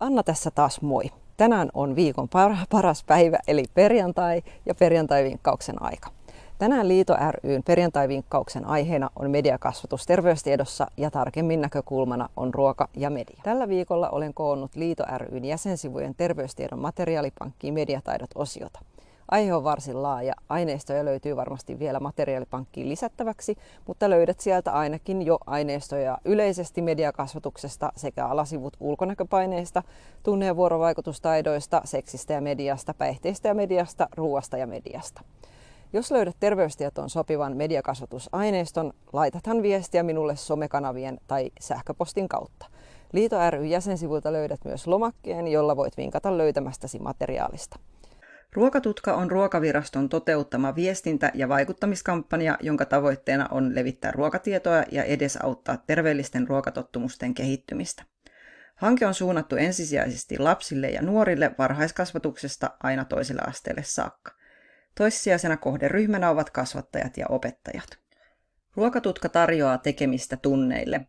Anna tässä taas moi. Tänään on viikon paras päivä eli perjantai ja perjantai-vinkkauksen aika. Tänään Liito ryn perjantai-vinkkauksen aiheena on mediakasvatus terveystiedossa ja tarkemmin näkökulmana on ruoka ja media. Tällä viikolla olen koonnut Liito ryn jäsensivujen terveystiedon materiaalipankkiin mediataidot osiota. Aihe on varsin laaja. Aineistoja löytyy varmasti vielä materiaalipankkiin lisättäväksi, mutta löydät sieltä ainakin jo aineistoja yleisesti mediakasvatuksesta sekä alasivut ulkonäköpaineista, tunne- ja vuorovaikutustaidoista, seksistä ja mediasta, päihteistä ja mediasta, ruoasta ja mediasta. Jos löydät terveystietoon sopivan mediakasvatusaineiston, laitathan viestiä minulle somekanavien tai sähköpostin kautta. Liito ry jäsensivuilta löydät myös lomakkeen, jolla voit vinkata löytämästäsi materiaalista. Ruokatutka on Ruokaviraston toteuttama viestintä- ja vaikuttamiskampanja, jonka tavoitteena on levittää ruokatietoa ja edesauttaa terveellisten ruokatottumusten kehittymistä. Hanke on suunnattu ensisijaisesti lapsille ja nuorille varhaiskasvatuksesta aina toiselle asteelle saakka. Toissijaisena kohderyhmänä ovat kasvattajat ja opettajat. Ruokatutka tarjoaa tekemistä tunneille.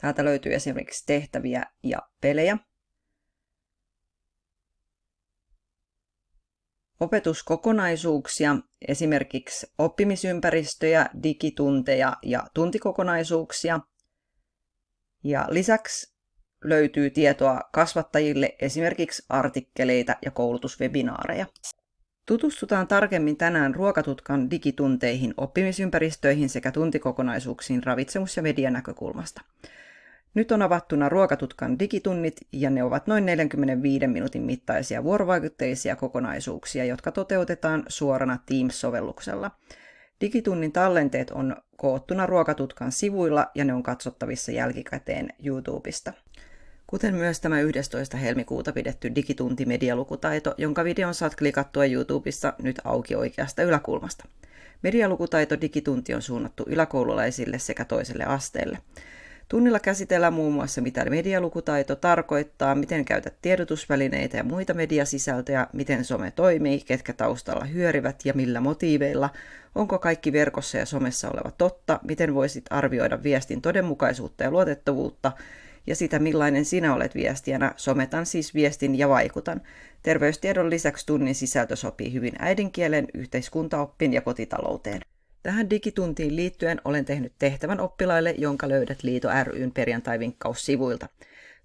Täältä löytyy esimerkiksi tehtäviä ja pelejä, opetuskokonaisuuksia, esimerkiksi oppimisympäristöjä, digitunteja ja tuntikokonaisuuksia. Ja lisäksi löytyy tietoa kasvattajille, esimerkiksi artikkeleita ja koulutuswebinaareja. Tutustutaan tarkemmin tänään Ruokatutkan digitunteihin, oppimisympäristöihin sekä tuntikokonaisuuksiin ravitsemus- ja median näkökulmasta. Nyt on avattuna Ruokatutkan digitunnit ja ne ovat noin 45 minuutin mittaisia vuorovaikutteisia kokonaisuuksia, jotka toteutetaan suorana Teams-sovelluksella. Digitunnin tallenteet on koottuna Ruokatutkan sivuilla ja ne on katsottavissa jälkikäteen YouTubesta. Kuten myös tämä 11. helmikuuta pidetty digitunti medialukutaito, jonka videon saat klikattua YouTubessa nyt auki oikeasta yläkulmasta. Medialukutaito digitunti on suunnattu yläkoululaisille sekä toiselle asteelle. Tunnilla käsitellään muun muassa, mitä medialukutaito tarkoittaa, miten käytät tiedotusvälineitä ja muita mediasisältöjä, miten some toimii, ketkä taustalla hyörivät ja millä motiiveilla, onko kaikki verkossa ja somessa oleva totta, miten voisit arvioida viestin todenmukaisuutta ja luotettavuutta, ja sitä millainen sinä olet viestijänä, sometan siis viestin ja vaikutan. Terveystiedon lisäksi tunnin sisältö sopii hyvin äidinkielen, yhteiskuntaoppin ja kotitalouteen. Tähän digituntiin liittyen olen tehnyt tehtävän oppilaille, jonka löydät Liito ryn perjantai-vinkkaussivuilta.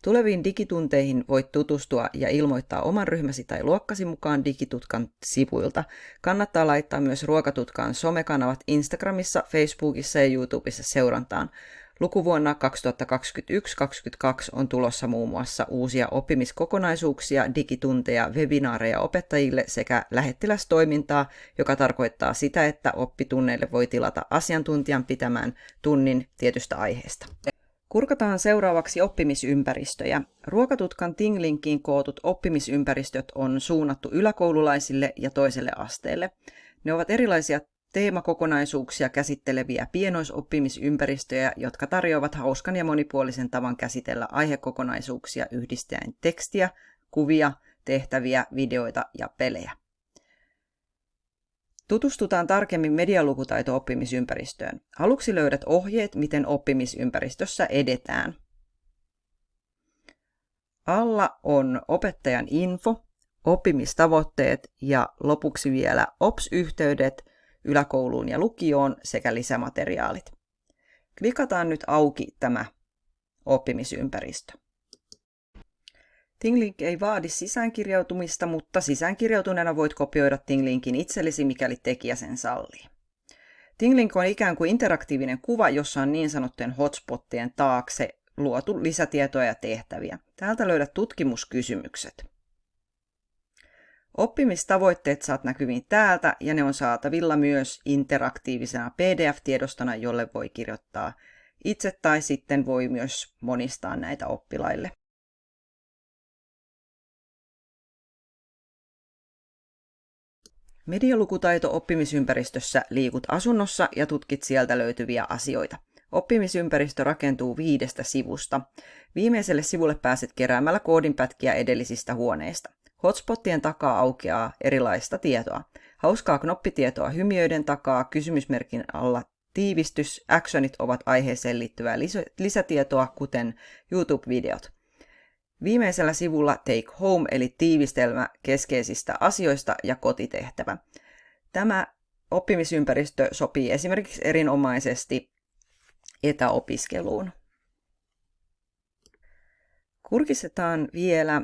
Tuleviin digitunteihin voit tutustua ja ilmoittaa oman ryhmäsi tai luokkasi mukaan Digitutkan sivuilta. Kannattaa laittaa myös Ruokatutkan somekanavat Instagramissa, Facebookissa ja YouTubessa seurantaan. Lukuvuonna 2021-2022 on tulossa muun muassa uusia oppimiskokonaisuuksia, digitunteja, webinaareja opettajille sekä lähettilästoimintaa, joka tarkoittaa sitä, että oppitunneille voi tilata asiantuntijan pitämään tunnin tietystä aiheesta. Kurkataan seuraavaksi oppimisympäristöjä. Ruokatutkan Tinglinkiin kootut oppimisympäristöt on suunnattu yläkoululaisille ja toiselle asteelle. Ne ovat erilaisia teemakokonaisuuksia käsitteleviä pienoisoppimisympäristöjä, jotka tarjoavat hauskan ja monipuolisen tavan käsitellä aihekokonaisuuksia yhdistäen tekstiä, kuvia, tehtäviä, videoita ja pelejä. Tutustutaan tarkemmin medialukutaito-oppimisympäristöön. Aluksi löydät ohjeet, miten oppimisympäristössä edetään. Alla on opettajan info, oppimistavoitteet ja lopuksi vielä OPS-yhteydet, yläkouluun ja lukioon sekä lisämateriaalit. Klikataan nyt auki tämä oppimisympäristö. Tinglink ei vaadi sisäänkirjautumista, mutta sisäänkirjautuneena voit kopioida Tinglinkin itsellesi, mikäli tekijä sen sallii. Tinglink on ikään kuin interaktiivinen kuva, jossa on niin sanottujen hotspottien taakse luotu lisätietoja ja tehtäviä. Täältä löydät tutkimuskysymykset. Oppimistavoitteet saat näkyviin täältä ja ne on saatavilla myös interaktiivisena PDF-tiedostona, jolle voi kirjoittaa itse tai sitten voi myös monistaa näitä oppilaille. Medialukutaito oppimisympäristössä liikut asunnossa ja tutkit sieltä löytyviä asioita. Oppimisympäristö rakentuu viidestä sivusta. Viimeiselle sivulle pääset keräämällä koodinpätkiä edellisistä huoneista. Hotspottien takaa aukeaa erilaista tietoa. Hauskaa knoppitietoa hymiöiden takaa, kysymysmerkin alla tiivistys, actionit ovat aiheeseen liittyvää lisätietoa, kuten YouTube-videot. Viimeisellä sivulla Take Home eli tiivistelmä keskeisistä asioista ja kotitehtävä. Tämä oppimisympäristö sopii esimerkiksi erinomaisesti etäopiskeluun. Kurkistetaan vielä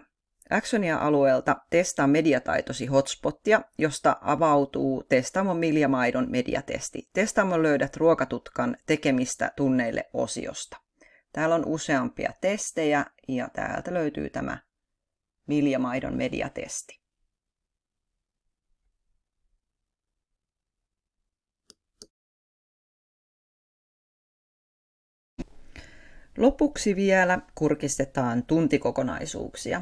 Actionia-alueelta Testaa mediataitosi hotspottia, josta avautuu Testaamon Miljamaidon mediatesti. Testaamon löydät ruokatutkan tekemistä tunneille osiosta. Täällä on useampia testejä ja täältä löytyy tämä Miljamaidon mediatesti. Lopuksi vielä kurkistetaan tuntikokonaisuuksia.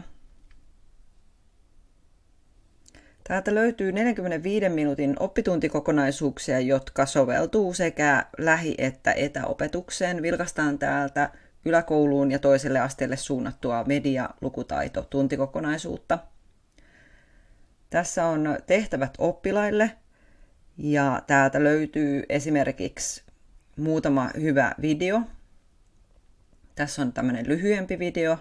Täältä löytyy 45 minuutin oppituntikokonaisuuksia, jotka soveltuu sekä lähi- että etäopetukseen. Vilkastaan täältä yläkouluun ja toiselle asteelle suunnattua media-lukutaito tuntikokonaisuutta. Tässä on tehtävät oppilaille ja täältä löytyy esimerkiksi muutama hyvä video. Tässä on tämmöinen lyhyempi video.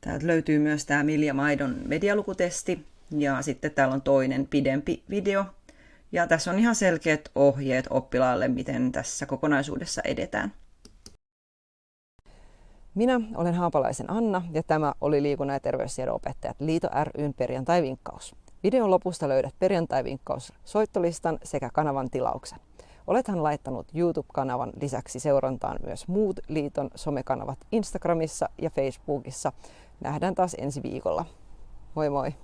Täältä löytyy myös tämä Milja Maidon medialukutesti ja sitten täällä on toinen pidempi video. Ja tässä on ihan selkeät ohjeet oppilaalle, miten tässä kokonaisuudessa edetään. Minä olen Haapalaisen Anna ja tämä oli Liikunnan ja terveystiedon opettajat Liito ryn perjantai-vinkkaus. Videon lopusta löydät perjantai-vinkkaus soittolistan sekä kanavan tilauksen. Olethan laittanut YouTube-kanavan lisäksi seurantaan myös muut liiton somekanavat Instagramissa ja Facebookissa. Nähdään taas ensi viikolla. Moi moi!